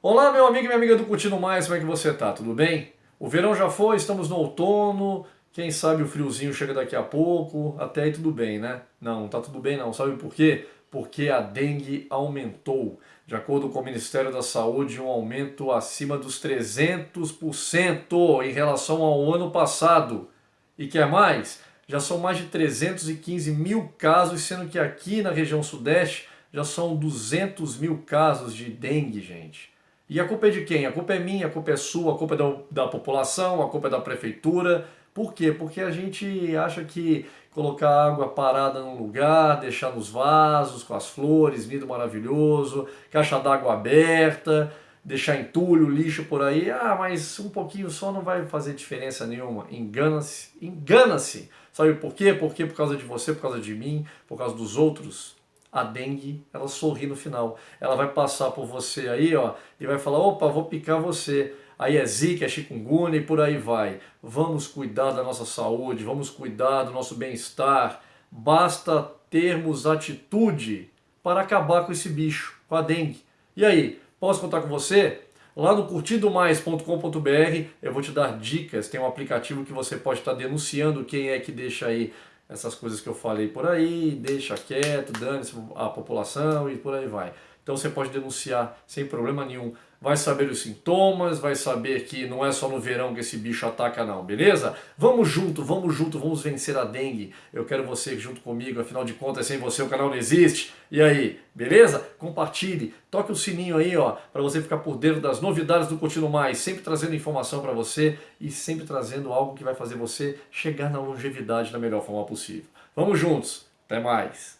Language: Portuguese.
Olá, meu amigo e minha amiga do Curtindo Mais, como é que você tá? Tudo bem? O verão já foi, estamos no outono, quem sabe o friozinho chega daqui a pouco, até aí tudo bem, né? Não, não tá tudo bem não, sabe por quê? Porque a dengue aumentou. De acordo com o Ministério da Saúde, um aumento acima dos 300% em relação ao ano passado. E quer mais? Já são mais de 315 mil casos, sendo que aqui na região sudeste já são 200 mil casos de dengue, gente. E a culpa é de quem? A culpa é minha, a culpa é sua, a culpa é da, da população, a culpa é da prefeitura. Por quê? Porque a gente acha que colocar água parada num lugar, deixar nos vasos, com as flores, lindo, maravilhoso, caixa d'água aberta, deixar entulho, lixo por aí, ah, mas um pouquinho só não vai fazer diferença nenhuma. Engana-se, engana-se. Sabe por quê? Porque por causa de você, por causa de mim, por causa dos outros, a dengue, ela sorri no final. Ela vai passar por você aí, ó, e vai falar, opa, vou picar você. Aí é zika, é chikungunya e por aí vai. Vamos cuidar da nossa saúde, vamos cuidar do nosso bem-estar. Basta termos atitude para acabar com esse bicho, com a dengue. E aí, posso contar com você? Lá no curtidomais.com.br eu vou te dar dicas, tem um aplicativo que você pode estar denunciando quem é que deixa aí essas coisas que eu falei por aí, deixa quieto, dane-se a população e por aí vai. Então você pode denunciar sem problema nenhum. Vai saber os sintomas, vai saber que não é só no verão que esse bicho ataca não, beleza? Vamos junto, vamos junto, vamos vencer a dengue. Eu quero você junto comigo, afinal de contas, sem você o canal não existe. E aí, beleza? Compartilhe, toque o sininho aí, ó, para você ficar por dentro das novidades do Continuo Mais, sempre trazendo informação para você e sempre trazendo algo que vai fazer você chegar na longevidade da melhor forma possível. Vamos juntos, até mais!